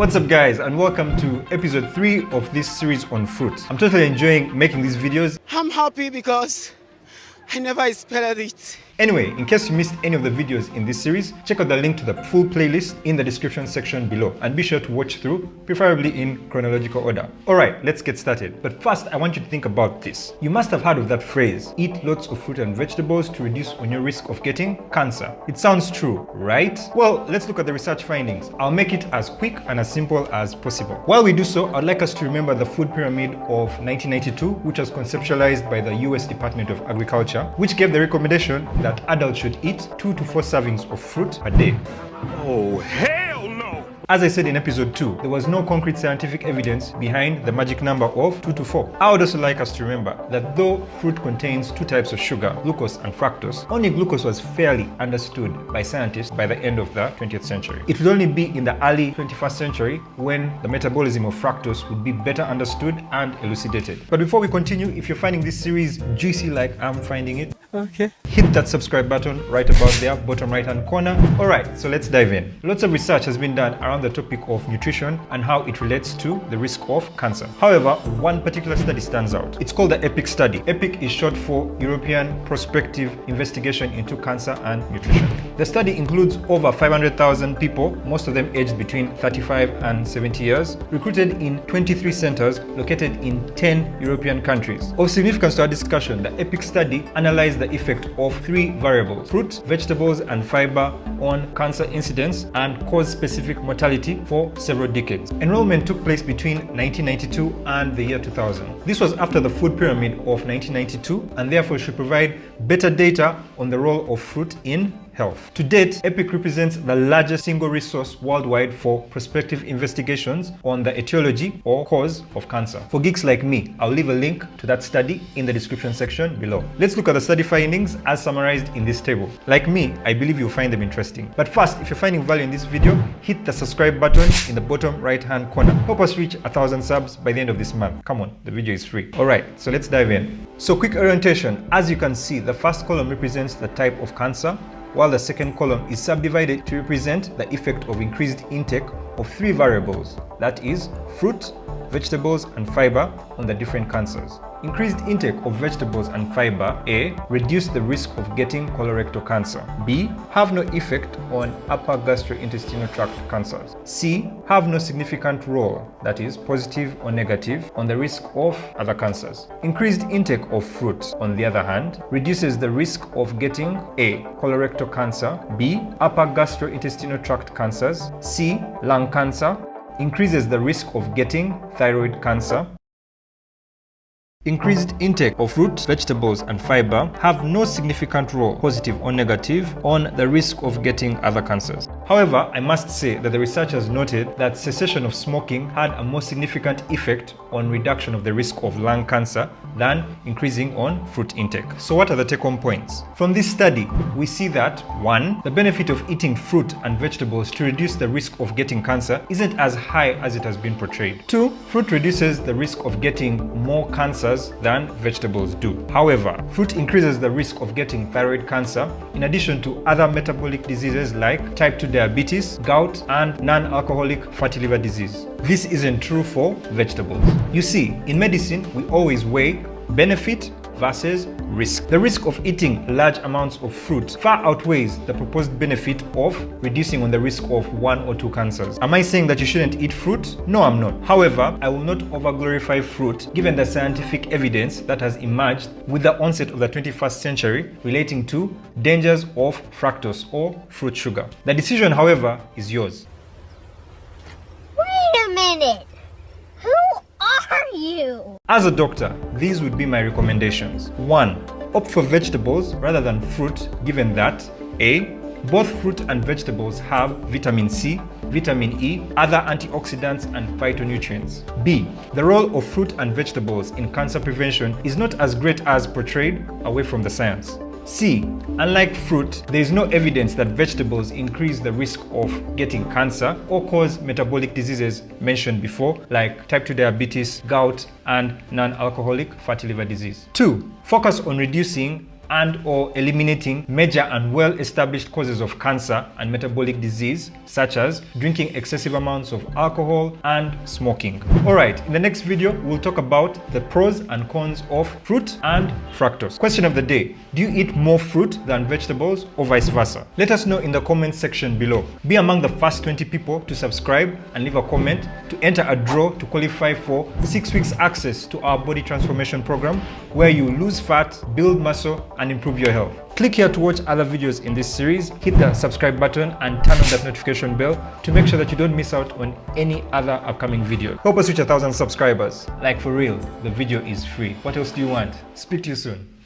What's up guys and welcome to episode 3 of this series on fruit. I'm totally enjoying making these videos. I'm happy because I never expected it. Anyway, in case you missed any of the videos in this series, check out the link to the full playlist in the description section below and be sure to watch through, preferably in chronological order. Alright, let's get started. But first, I want you to think about this. You must have heard of that phrase, eat lots of fruit and vegetables to reduce on your risk of getting cancer. It sounds true, right? Well, let's look at the research findings. I'll make it as quick and as simple as possible. While we do so, I'd like us to remember the food pyramid of 1992, which was conceptualized by the US Department of Agriculture, which gave the recommendation that adults should eat 2 to 4 servings of fruit a day. Oh, no! As I said in episode 2, there was no concrete scientific evidence behind the magic number of 2 to 4. I would also like us to remember that though fruit contains two types of sugar, glucose and fructose, only glucose was fairly understood by scientists by the end of the 20th century. It would only be in the early 21st century when the metabolism of fructose would be better understood and elucidated. But before we continue, if you're finding this series juicy like I'm finding it, Okay. hit that subscribe button right about there bottom right hand corner. All right so let's dive in. Lots of research has been done around the topic of nutrition and how it relates to the risk of cancer. However one particular study stands out. It's called the epic study. Epic is short for european prospective investigation into cancer and nutrition the study includes over 500,000 people most of them aged between 35 and 70 years recruited in 23 centers located in 10 european countries of significance to our discussion the epic study analyzed the effect of three variables fruit, vegetables, and fiber on cancer incidence and cause specific mortality for several decades. Enrollment took place between 1992 and the year 2000. This was after the food pyramid of 1992 and therefore should provide better data on the role of fruit in health. To date, EPIC represents the largest single resource worldwide for prospective investigations on the etiology or cause of cancer. For geeks like me, I'll leave a link to that study in the description section below. Let's look at the study findings as summarized in this table. Like me, I believe you'll find them interesting. But first, if you're finding value in this video, hit the subscribe button in the bottom right hand corner. Help us reach a thousand subs by the end of this month. Come on, the video is free. Alright, so let's dive in. So quick orientation. As you can see, the first column represents the type of cancer while the second column is subdivided to represent the effect of increased intake of three variables, that is, fruit, vegetables, and fiber on the different cancers. Increased intake of vegetables and fiber A. Reduce the risk of getting colorectal cancer. B. Have no effect on upper gastrointestinal tract cancers. C. Have no significant role, that is positive or negative, on the risk of other cancers. Increased intake of fruit, on the other hand, reduces the risk of getting A. Colorectal cancer, B. Upper gastrointestinal tract cancers, C. Lung cancer, increases the risk of getting thyroid cancer, Increased intake of fruit, vegetables and fiber have no significant role, positive or negative, on the risk of getting other cancers. However, I must say that the researchers noted that cessation of smoking had a more significant effect on reduction of the risk of lung cancer than increasing on fruit intake. So what are the take-home points? From this study, we see that 1. The benefit of eating fruit and vegetables to reduce the risk of getting cancer isn't as high as it has been portrayed. 2. Fruit reduces the risk of getting more cancers than vegetables do. However, fruit increases the risk of getting thyroid cancer in addition to other metabolic diseases like type 2 diabetes, gout, and non-alcoholic fatty liver disease. This isn't true for vegetables. You see, in medicine, we always weigh benefit versus risk. The risk of eating large amounts of fruit far outweighs the proposed benefit of reducing on the risk of one or two cancers. Am I saying that you shouldn't eat fruit? No, I'm not. However, I will not overglorify fruit given the scientific evidence that has emerged with the onset of the 21st century relating to dangers of fructose or fruit sugar. The decision, however, is yours. Minute! Who are you? As a doctor, these would be my recommendations. 1. Opt for vegetables rather than fruit given that A. Both fruit and vegetables have vitamin C, vitamin E, other antioxidants and phytonutrients. B. The role of fruit and vegetables in cancer prevention is not as great as portrayed away from the science. C. Unlike fruit, there is no evidence that vegetables increase the risk of getting cancer or cause metabolic diseases mentioned before like type 2 diabetes, gout, and non-alcoholic fatty liver disease. 2. Focus on reducing and or eliminating major and well-established causes of cancer and metabolic disease such as drinking excessive amounts of alcohol and smoking. Alright, in the next video we'll talk about the pros and cons of fruit and fructose. Question of the day, do you eat more fruit than vegetables or vice versa? Let us know in the comment section below. Be among the first 20 people to subscribe and leave a comment to enter a draw to qualify for 6 weeks access to our body transformation program where you lose fat, build muscle and improve your health. Click here to watch other videos in this series, hit the subscribe button and turn on that notification bell to make sure that you don't miss out on any other upcoming video. Help us reach a thousand subscribers. Like for real, the video is free. What else do you want? Speak to you soon.